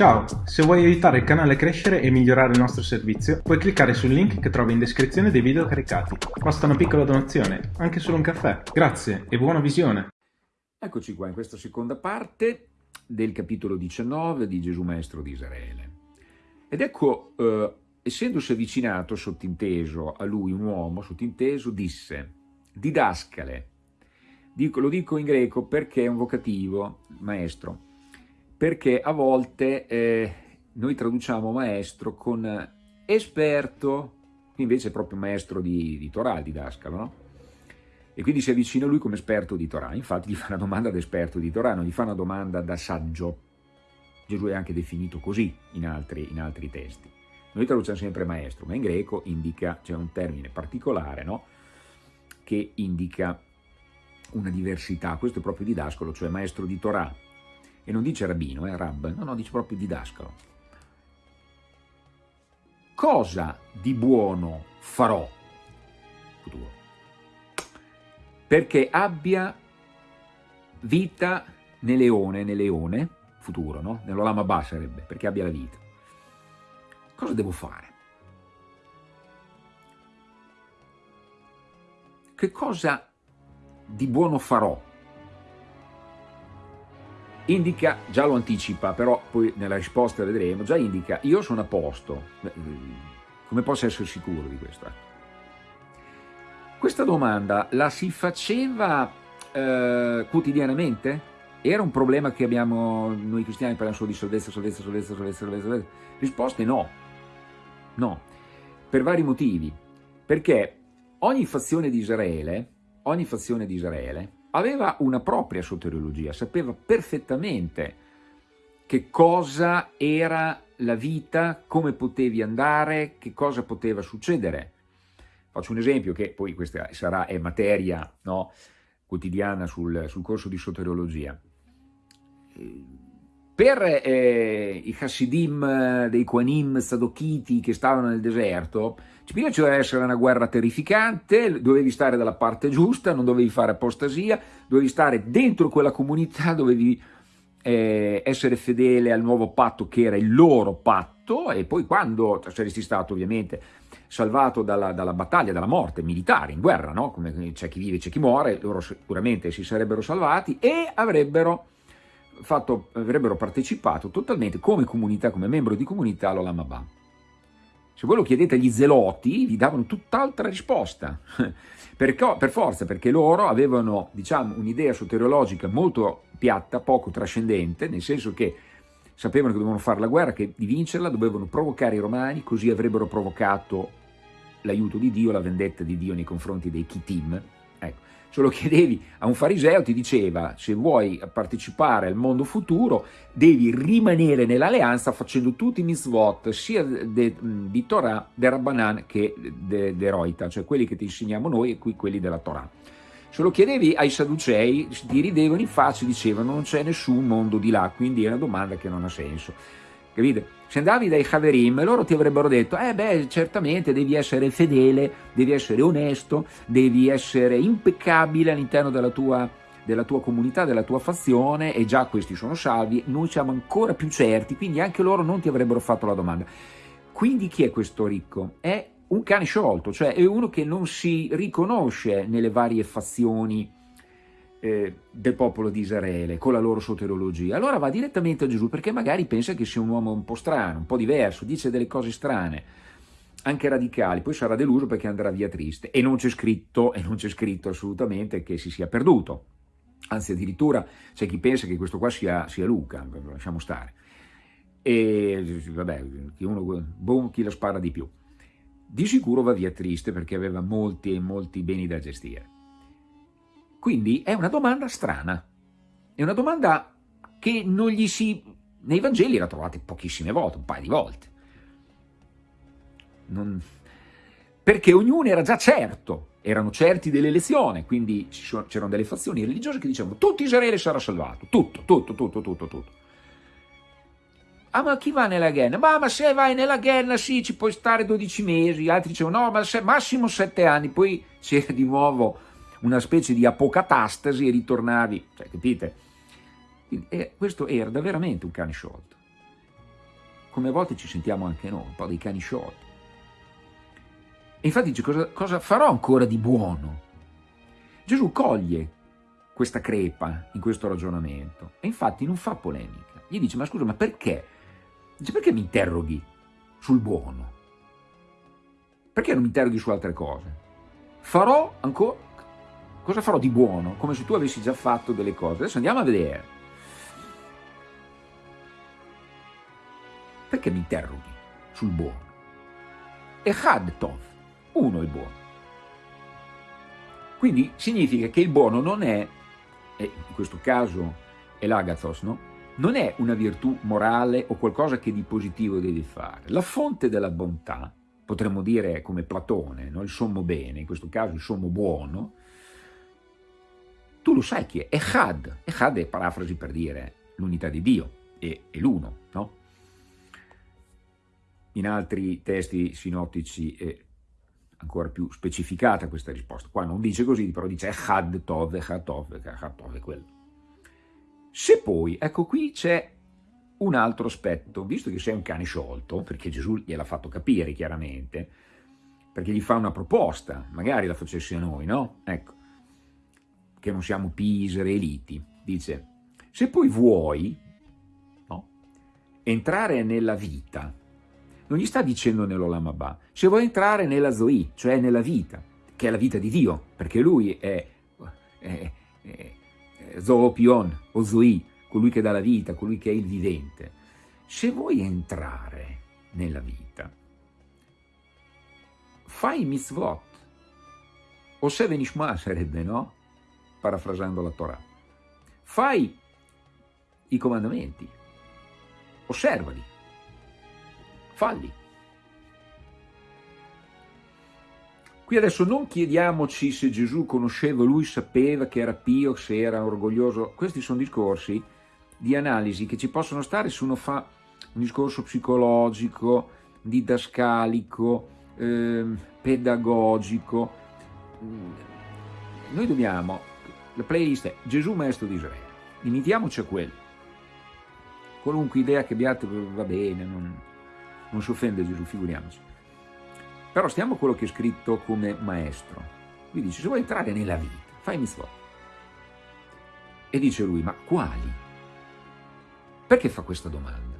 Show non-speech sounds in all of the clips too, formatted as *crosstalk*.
Ciao, se vuoi aiutare il canale a crescere e migliorare il nostro servizio, puoi cliccare sul link che trovi in descrizione dei video caricati. Basta una piccola donazione, anche solo un caffè. Grazie e buona visione! Eccoci qua in questa seconda parte del capitolo 19 di Gesù Maestro di Israele. Ed ecco, eh, essendosi avvicinato sottinteso a lui un uomo, sottinteso, disse, didascale, dico, lo dico in greco perché è un vocativo, maestro, perché a volte eh, noi traduciamo maestro con esperto, invece è proprio maestro di, di Torah, di Dascalo, no? E quindi si avvicina a lui come esperto di Torah. Infatti gli fa una domanda da esperto di Torah, non gli fa una domanda da saggio. Gesù è anche definito così in altri, in altri testi. Noi traduciamo sempre maestro, ma in greco indica, c'è un termine particolare, no? Che indica una diversità. Questo è proprio didascolo, cioè maestro di Torah e non dice rabbino, eh, rab, no, no, dice proprio didascalo. Cosa di buono farò? Futuro. Perché abbia vita nel leone, nel leone, futuro, no? Nell'olama ba sarebbe, perché abbia la vita. Cosa devo fare? Che cosa di buono farò? Indica, già lo anticipa, però poi nella risposta vedremo, già indica, io sono a posto, come posso essere sicuro di questo? Questa domanda la si faceva eh, quotidianamente? Era un problema che abbiamo, noi cristiani parliamo solo di salvezza, salvezza, salvezza, salvezza, salvezza? Risposte no, no, per vari motivi, perché ogni fazione di Israele, ogni fazione di Israele aveva una propria soteriologia, sapeva perfettamente che cosa era la vita, come potevi andare, che cosa poteva succedere. Faccio un esempio che poi questa sarà, è materia no, quotidiana sul, sul, corso di soteriologia. Per eh, i Hasidim dei Quanim Sadokiti che stavano nel deserto, ci doveva essere una guerra terrificante, dovevi stare dalla parte giusta, non dovevi fare apostasia, dovevi stare dentro quella comunità, dovevi eh, essere fedele al nuovo patto che era il loro patto e poi quando saresti stato ovviamente salvato dalla, dalla battaglia, dalla morte militare in guerra, no? come c'è chi vive c'è chi muore, loro sicuramente si sarebbero salvati e avrebbero fatto, avrebbero partecipato totalmente come comunità, come membro di comunità all'Olamabà. Se voi lo chiedete agli zeloti, vi davano tutt'altra risposta, *laughs* perché, per forza, perché loro avevano diciamo, un'idea soteriologica molto piatta, poco trascendente, nel senso che sapevano che dovevano fare la guerra, che di vincerla dovevano provocare i romani, così avrebbero provocato l'aiuto di Dio, la vendetta di Dio nei confronti dei Kitim, se lo chiedevi a un fariseo ti diceva se vuoi partecipare al mondo futuro devi rimanere nell'alleanza facendo tutti i mitzvot sia di Torah, del Rabbanan che de, de Roita, cioè quelli che ti insegniamo noi e qui quelli della Torah. Se lo chiedevi ai Sadducei ti ridevano in faccia e dicevano non c'è nessun mondo di là, quindi è una domanda che non ha senso capite? Se andavi dai Haverim, loro ti avrebbero detto, eh beh, certamente devi essere fedele, devi essere onesto, devi essere impeccabile all'interno della tua, della tua comunità, della tua fazione, e già questi sono salvi, noi siamo ancora più certi, quindi anche loro non ti avrebbero fatto la domanda. Quindi chi è questo ricco? È un cane sciolto, cioè è uno che non si riconosce nelle varie fazioni eh, del popolo di Israele con la loro soterologia, allora va direttamente a Gesù perché magari pensa che sia un uomo un po' strano, un po' diverso, dice delle cose strane, anche radicali, poi sarà deluso perché andrà via triste e non c'è scritto, e non c'è scritto assolutamente che si sia perduto, anzi addirittura c'è chi pensa che questo qua sia, sia Luca, lasciamo stare, e vabbè, chi, uno, boom, chi la spara di più. Di sicuro va via triste perché aveva molti e molti beni da gestire. Quindi è una domanda strana, è una domanda che non gli si... nei Vangeli la trovate pochissime volte, un paio di volte. Non... Perché ognuno era già certo, erano certi dell'elezione, quindi c'erano delle fazioni religiose che dicevano tutto Israele sarà salvato, tutto, tutto, tutto, tutto, tutto. Ah, ma chi va nella Ghenna? Ma, ma se vai nella Ghenna, sì, ci puoi stare 12 mesi. Altri dicevano, no, ma se, massimo 7 anni. Poi c'era di nuovo una specie di apocatastasi e ritornavi, cioè, capite? E questo era veramente un cane sciolto. come a volte ci sentiamo anche noi, un po' dei cani sciolti. E infatti dice, cosa, cosa farò ancora di buono? Gesù coglie questa crepa in questo ragionamento e infatti non fa polemica. Gli dice, ma scusa, ma perché? Dice, perché mi interroghi sul buono? Perché non mi interroghi su altre cose? Farò ancora... Cosa farò di buono? Come se tu avessi già fatto delle cose. Adesso andiamo a vedere. Perché mi interroghi sul buono? Echad Tov uno è buono. Quindi significa che il buono non è, e in questo caso è l'agathos, no? non è una virtù morale o qualcosa che di positivo devi fare. La fonte della bontà, potremmo dire come Platone, no? il sommo bene, in questo caso il sommo buono, tu lo sai chi è, Echad. Echad è parafrasi per dire l'unità di Dio, è, è l'uno, no? In altri testi sinottici è ancora più specificata questa risposta. Qua non dice così, però dice Echad Tov, Echad Tov, Echad Tov è quello. Se poi, ecco qui c'è un altro aspetto, visto che sei un cane sciolto, perché Gesù gliel'ha fatto capire chiaramente, perché gli fa una proposta, magari la facessi a noi, no? Ecco, che non siamo pisere eliti, dice, se poi vuoi no, entrare nella vita, non gli sta dicendo nell'Olamabà, se vuoi entrare nella Zoe, cioè nella vita, che è la vita di Dio, perché lui è, è, è, è Zoopion o Zoe, colui che dà la vita, colui che è il vivente. Se vuoi entrare nella vita, fai mitzvot, o se venishma sarebbe, no? Parafrasando la Torah. Fai i comandamenti, osservali, falli. Qui adesso non chiediamoci se Gesù conosceva, lui sapeva che era pio, se era orgoglioso, questi sono discorsi di analisi che ci possono stare se uno fa un discorso psicologico, didascalico, eh, pedagogico. Noi dobbiamo, la playlist è Gesù Maestro di Israele, limitiamoci a quello. Qualunque idea che abbiate va bene, non, non si offende Gesù, figuriamoci. Però stiamo a quello che è scritto come maestro. Lui dice, se vuoi entrare nella vita, fai mitzvot. E dice lui, ma quali? Perché fa questa domanda?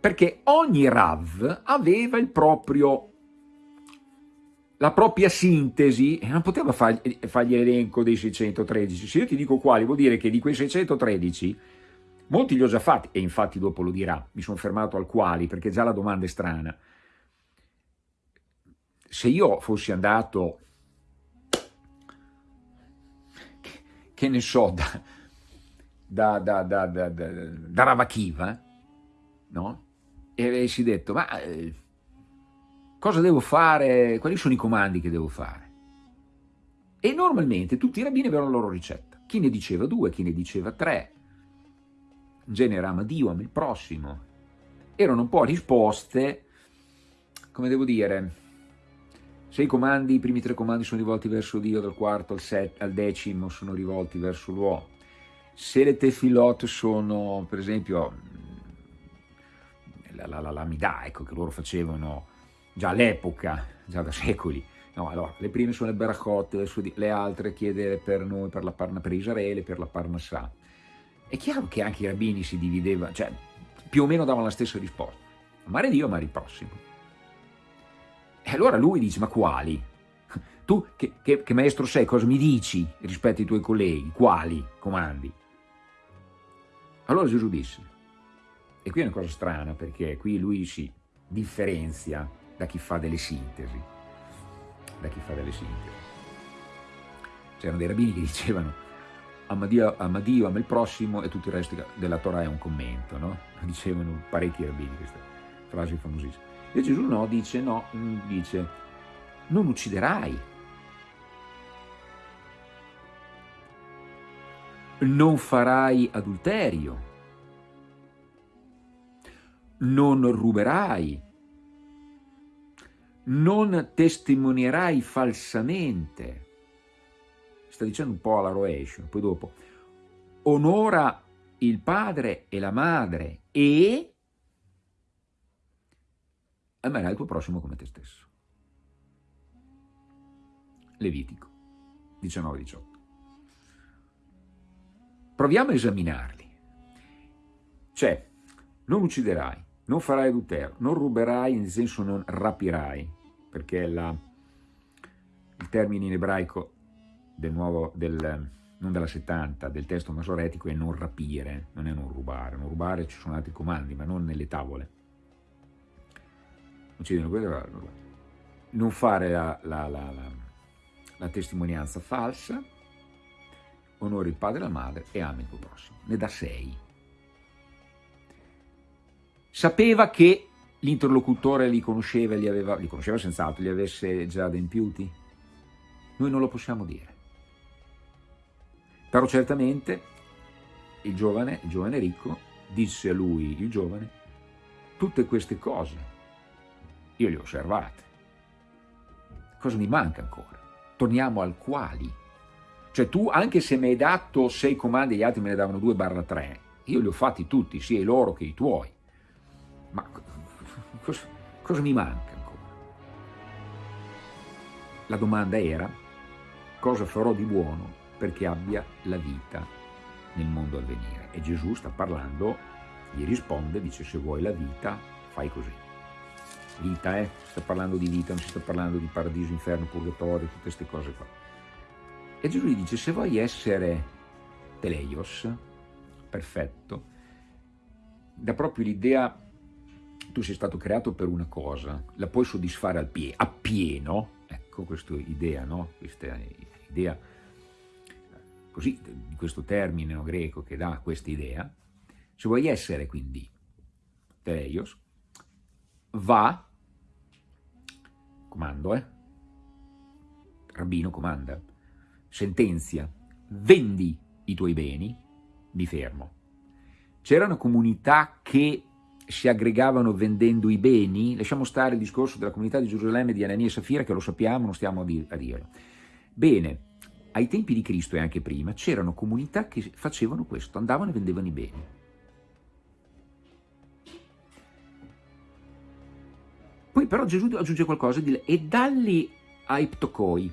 Perché ogni Rav aveva il proprio, la propria sintesi non poteva fargli, fargli l'elenco dei 613. Se io ti dico quali, vuol dire che di quei 613 Molti li ho già fatti, e infatti dopo lo dirà, mi sono fermato al quali, perché già la domanda è strana. Se io fossi andato, che, ne so, da, da, da, da, da Ravachiva, no? E avessi detto, ma eh, cosa devo fare, quali sono i comandi che devo fare? E normalmente tutti i rabbini avevano la loro ricetta. Chi ne diceva due, chi ne diceva tre, genere ama Dio, ama il prossimo. Erano un po' risposte, come devo dire, se i comandi, i primi tre comandi sono rivolti verso Dio, dal quarto al, set, al decimo sono rivolti verso l'uomo, se le tefilot sono, per esempio, la, la, la, la midà, ecco, che loro facevano già all'epoca, già da secoli, no, allora, le prime sono le berachot, le altre chiede per noi, per, la parna, per Israele, per la Parnassà. È chiaro che anche i rabbini si dividevano, cioè più o meno davano la stessa risposta. Amare Dio, amare il prossimo. E allora lui dice, ma quali? Tu che, che, che maestro sei, cosa mi dici rispetto ai tuoi colleghi? Quali comandi? Allora Gesù disse, e qui è una cosa strana perché qui lui si differenzia da chi fa delle sintesi, da chi fa delle sintesi. C'erano dei rabbini che *laughs* dicevano ama Dio, ama Dio, ama il prossimo e tutto il resto della Torah è un commento, no? *laughs* Dicevano parecchi rabbini queste frasi famosissime. E Gesù no, dice no, mm, dice non ucciderai, non farai adulterio, non ruberai, non testimonierai falsamente, sta dicendo un po' alla rovescio, poi dopo, onora il padre e la madre e amerai il tuo prossimo come te stesso. Levitico 19-18. Proviamo a esaminarli. C'è, non ucciderai, non farai adulterio, non ruberai, nel senso non rapirai, perché la, il termine in ebraico del nuovo, del, non della 70, del testo masoretico è non rapire, non è non rubare. Non rubare ci sono altri comandi, ma non nelle tavole. Non fare la, la, la, la testimonianza falsa, onori il padre e la madre e ami il tuo prossimo. Ne dà sei. Sapeva che l'interlocutore li conosceva, li, aveva, li conosceva senz'altro, li avesse già adempiuti? Noi non lo possiamo dire. Però certamente il giovane, il giovane ricco, disse a lui, il giovane, tutte queste cose io le ho osservate. Cosa mi manca ancora? Torniamo al quali. Cioè tu, anche se mi hai dato sei comandi gli altri me ne davano due barra tre, io li ho fatti tutti, sia i loro che i tuoi. Ma cosa, cosa mi manca ancora? La domanda era, cosa farò di buono perché abbia la vita nel mondo a venire. E Gesù sta parlando, gli risponde, dice se vuoi la vita fai così. Vita, eh? Sta parlando di vita, non si sta parlando di paradiso, inferno, purgatorio, tutte queste cose qua. E Gesù gli dice se vuoi essere teleios, perfetto, dà proprio l'idea tu sei stato creato per una cosa, la puoi soddisfare al pie, appieno, ecco questa idea, no? Questa idea così, di questo termine greco che dà questa idea, se vuoi essere quindi teleios, va, comando, eh? Rabbino comanda, sentenzia, vendi i tuoi beni, mi fermo. C'erano comunità che si aggregavano vendendo i beni, lasciamo stare il discorso della comunità di Gerusalemme di Anania e Safira, che lo sappiamo, non stiamo a, dir a dirlo. Bene, ai tempi di Cristo e anche prima c'erano comunità che facevano questo, andavano e vendevano i beni. Poi però Gesù aggiunge qualcosa e, e dalli ai ptocoi,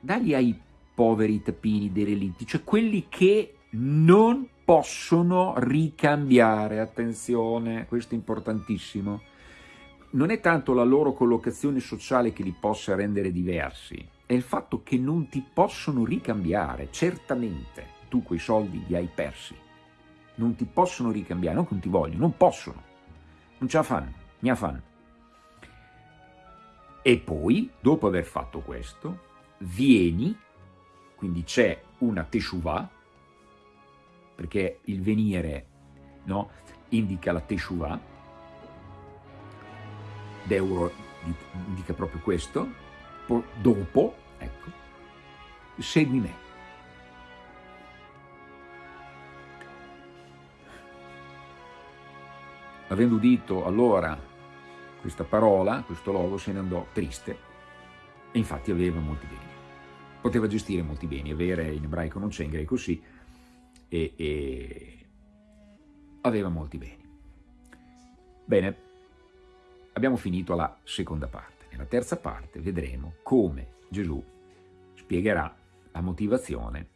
dagli ai poveri tappini derelitti, cioè quelli che non possono ricambiare, attenzione, questo è importantissimo, non è tanto la loro collocazione sociale che li possa rendere diversi, è il fatto che non ti possono ricambiare, certamente. Tu quei soldi li hai persi, non ti possono ricambiare, non che non ti vogliono, non possono, non ce la fanno, ne la fanno. E poi, dopo aver fatto questo, vieni, quindi c'è una teshuvah, perché il venire no, indica la teshuvah, d'euro indica proprio questo, dopo, ecco, segui me. Avendo udito allora questa parola, questo logo, se ne andò triste e infatti aveva molti beni. Poteva gestire molti beni, avere in ebraico non c'è, in greco sì, e, e aveva molti beni. Bene, abbiamo finito la seconda parte. Nella terza parte vedremo come Gesù spiegherà la motivazione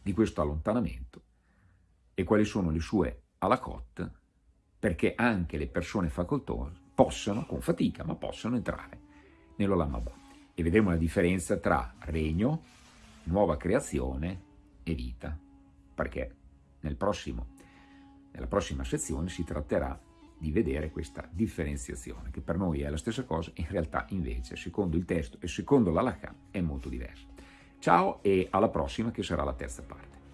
di questo allontanamento e quali sono le sue alakot perché anche le persone facoltose possano, con fatica, ma possano entrare nell'Olam Abba. E vedremo la differenza tra regno, nuova creazione e vita, perché nel prossimo, nella prossima sezione si tratterà di vedere questa differenziazione, che per noi è la stessa cosa, in realtà invece, secondo il testo e secondo l'Alakha, è molto diversa. Ciao e alla prossima che sarà la terza parte.